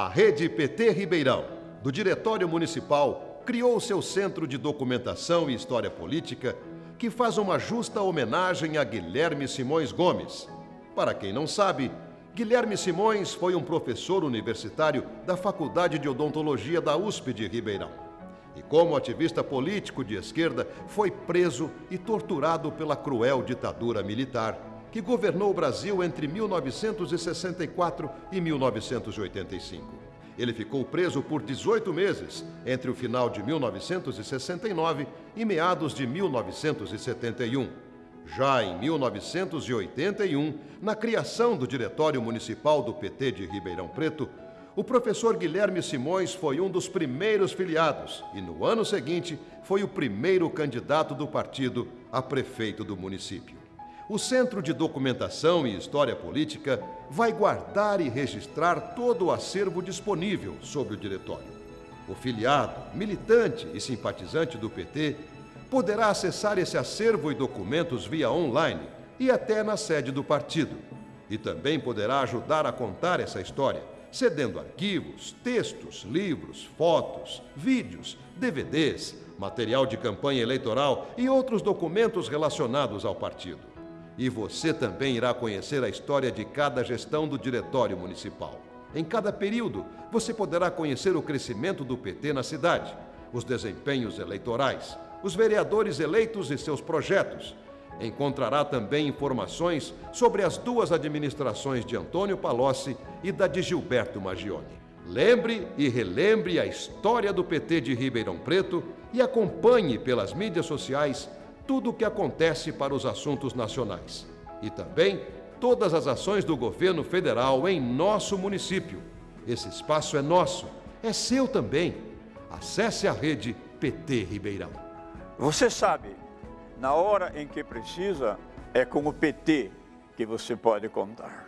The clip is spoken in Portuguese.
A Rede PT Ribeirão, do Diretório Municipal, criou seu Centro de Documentação e História Política, que faz uma justa homenagem a Guilherme Simões Gomes. Para quem não sabe, Guilherme Simões foi um professor universitário da Faculdade de Odontologia da USP de Ribeirão. E como ativista político de esquerda, foi preso e torturado pela cruel ditadura militar que governou o Brasil entre 1964 e 1985. Ele ficou preso por 18 meses, entre o final de 1969 e meados de 1971. Já em 1981, na criação do Diretório Municipal do PT de Ribeirão Preto, o professor Guilherme Simões foi um dos primeiros filiados e, no ano seguinte, foi o primeiro candidato do partido a prefeito do município o Centro de Documentação e História Política vai guardar e registrar todo o acervo disponível sobre o diretório. O filiado, militante e simpatizante do PT poderá acessar esse acervo e documentos via online e até na sede do partido. E também poderá ajudar a contar essa história, cedendo arquivos, textos, livros, fotos, vídeos, DVDs, material de campanha eleitoral e outros documentos relacionados ao partido. E você também irá conhecer a história de cada gestão do Diretório Municipal. Em cada período, você poderá conhecer o crescimento do PT na cidade, os desempenhos eleitorais, os vereadores eleitos e seus projetos. Encontrará também informações sobre as duas administrações de Antônio Palocci e da de Gilberto Magione. Lembre e relembre a história do PT de Ribeirão Preto e acompanhe pelas mídias sociais tudo o que acontece para os assuntos nacionais. E também todas as ações do governo federal em nosso município. Esse espaço é nosso, é seu também. Acesse a rede PT Ribeirão. Você sabe, na hora em que precisa, é com o PT que você pode contar.